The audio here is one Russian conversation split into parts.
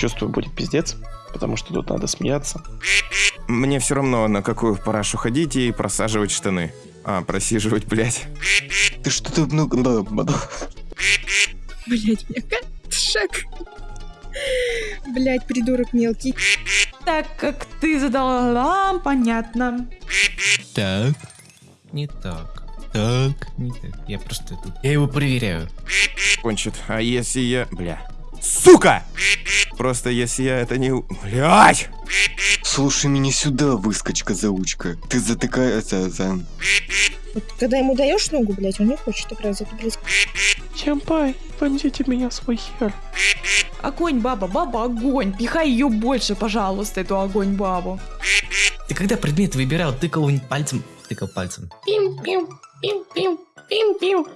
Чувствую, будет пиздец, потому что тут надо смеяться. Мне все равно, на какую парашу ходить и просаживать штаны. А, просиживать, блядь. Ты что-то много... Блять, меня шаг. Блять, придурок мелкий. Так как ты задала, понятно. Так. Не так. Так. Не так. Я просто тут. Я его проверяю. Кончит. А если я... Бля. Сука! Просто если я это не... Блядь! Слушай меня сюда, выскочка-заучка. Ты затыкаешься за... Вот когда ему даешь ногу, блять, он не хочет играть, это, блять. Чампай, вонзите меня в свой хер. Огонь, баба, баба, огонь. Пихай ее больше, пожалуйста, эту огонь бабу. Ты когда предмет выбирал, тыкал пальцем. Тыкал пальцем. Пим-пим, пим-пим, пим-пим.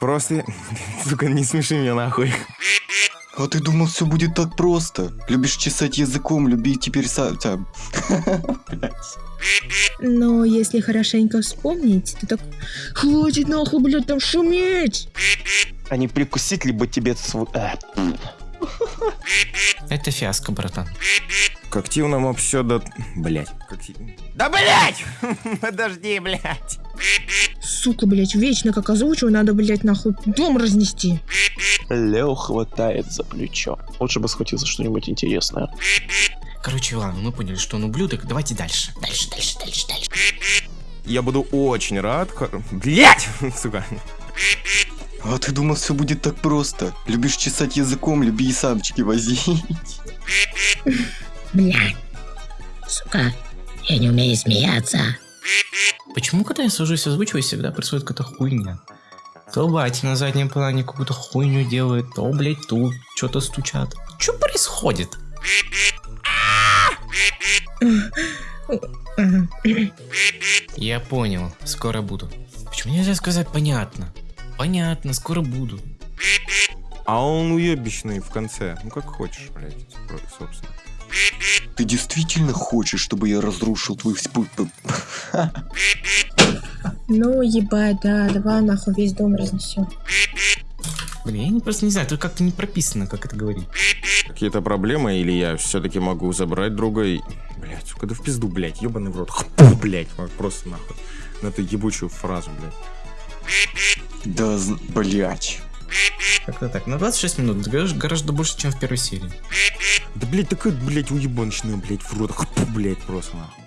Просто... Сука, не смеши меня нахуй. А ты думал, все будет так просто? Любишь чесать языком, люби теперь сам... Но если хорошенько вспомнить, то так... Хватит нахуй, блядь, там шуметь! А не прикусить либо тебе свой... А, Это фиаско, братан. К активному все до... Блять. Да блять! Подожди, блять. Сука, блядь, вечно как озвучиваю, надо, блядь, нахуй дом разнести. Лео хватает за плечо. Лучше бы схватил за что-нибудь интересное. Короче, ладно, мы поняли, что он ублюдок. Давайте дальше. Дальше, дальше, дальше, дальше. Я буду очень рад... Блять! Сука. А ты думал, все будет так просто? Любишь чесать языком, люби и самчики возить. Бля. Сука, я не умею смеяться. Почему, когда я сажусь озвучивать, всегда происходит какая-то хуйня? То батя на заднем плане какую-то хуйню делает, то, блядь, тут что-то стучат. Что происходит? Я понял, скоро буду. Почему нельзя сказать понятно? Понятно, скоро буду. А он уебищный в конце. Ну как хочешь, блядь, собственно. Ты действительно хочешь, чтобы я разрушил твой спут? Ну, ебать, да, давай нахуй весь дом разнесем. Блин, я не, просто не знаю, тут как-то не прописано, как это говорить. Какие-то проблемы, или я все-таки могу забрать друга и... Блять, сука, да в пизду, блять, ебаный в рот. Хпу, блять, просто нахуй. На эту ебучую фразу, блять. Да, блять. Как-то так. На 26 минут гораздо больше, чем в первой серии. Да, блять, такая, блять, уебаночная, блять, в рот. Хпу, блять, просто нахуй.